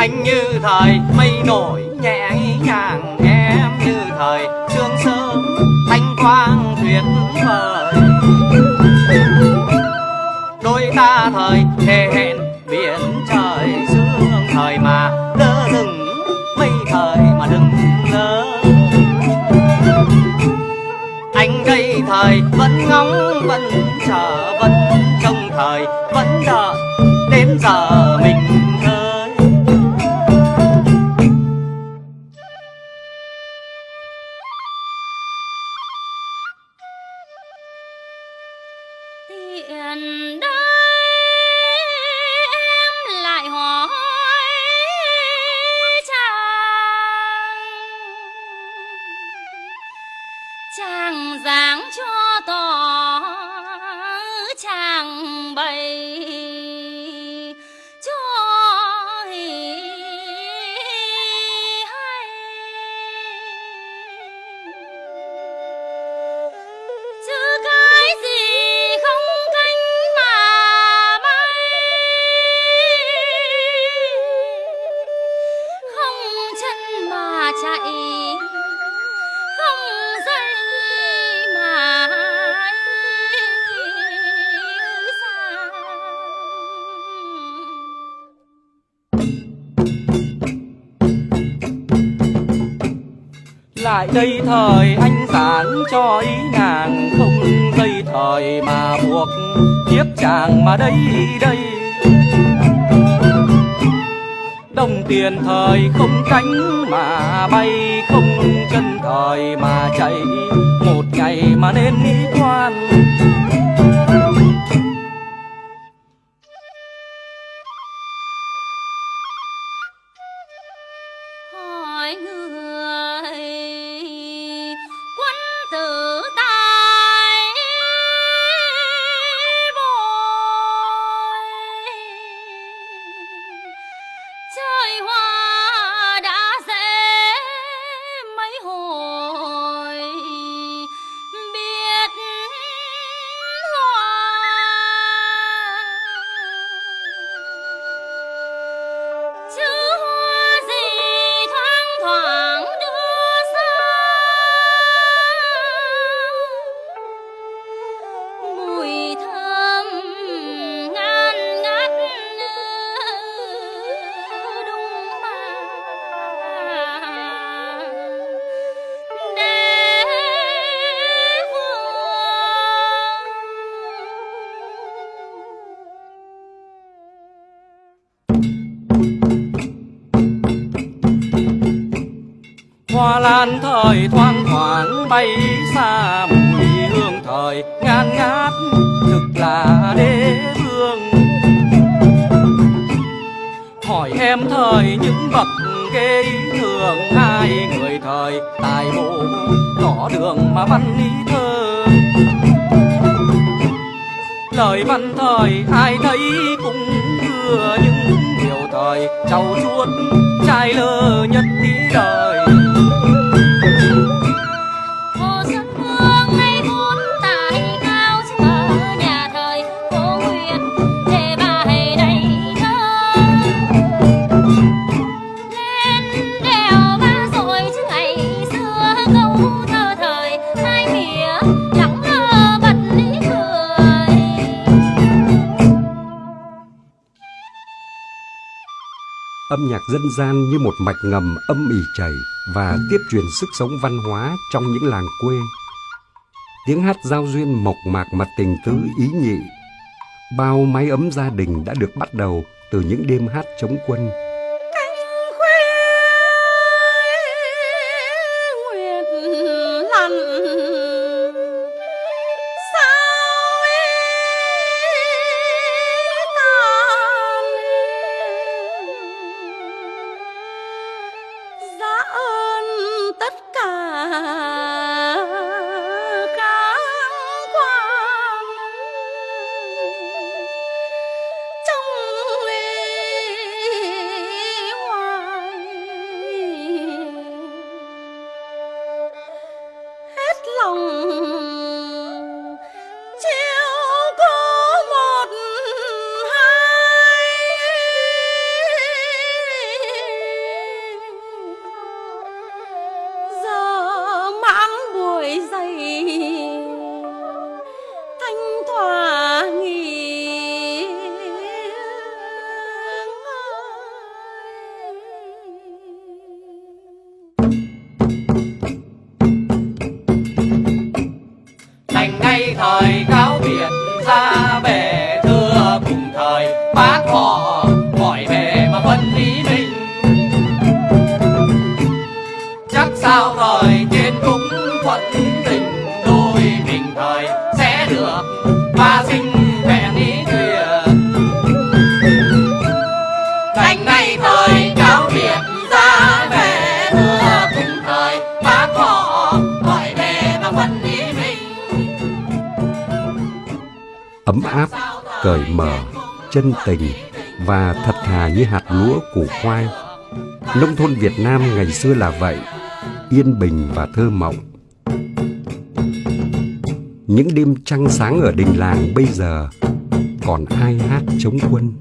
anh như thời mây nổi, nhẹ nhàng em như thời sương sớm, thanh quang tuyệt vời. Đôi ta thời thề hẹn, biển trời sương thời mà lơ đừng mây thời mà đừng lơ anh đây thời vẫn ngóng, vẫn chờ, vẫn trông thời, vẫn đợi đến giờ mình giảng cho tại đây thời anh giảng cho ý nàng, không dây thời mà buộc tiếp chàng mà đây đây. Đồng tiền thời không cánh mà bay, không chân thời mà chạy, một ngày mà nên nghĩ quan hoa thời thoang thoảng bay xa mùi hương thời, ngàn ngát thực là đế vương hỏi em thời những bậc kế thường, hai người thời tài bộ tỏ đường mà văn ý thơ. Lời văn thời ai thấy cũng đưa những điều thời, trau chuốt trai lơ nhất tí đời. Âm nhạc dân gian như một mạch ngầm âm ỉ chảy và tiếp truyền sức sống văn hóa trong những làng quê. Tiếng hát giao duyên mộc mạc mà tình tứ ý nhị. Bao mái ấm gia đình đã được bắt đầu từ những đêm hát chống quân. Thời cáo biệt ra về thưa cùng thời, bác họ gọi về mà phân lý mình. Chắc sao thời trên cũng thuận tình, đôi mình thời sẽ được ba sinh vẹn ý nguyện. Thành nay thời cáo biệt ra về ấm áp, cởi mở, chân tình và thật thà như hạt lúa củ khoai. Nông thôn Việt Nam ngày xưa là vậy, yên bình và thơ mộng. Những đêm trăng sáng ở đình làng bây giờ còn ai hát chống quân?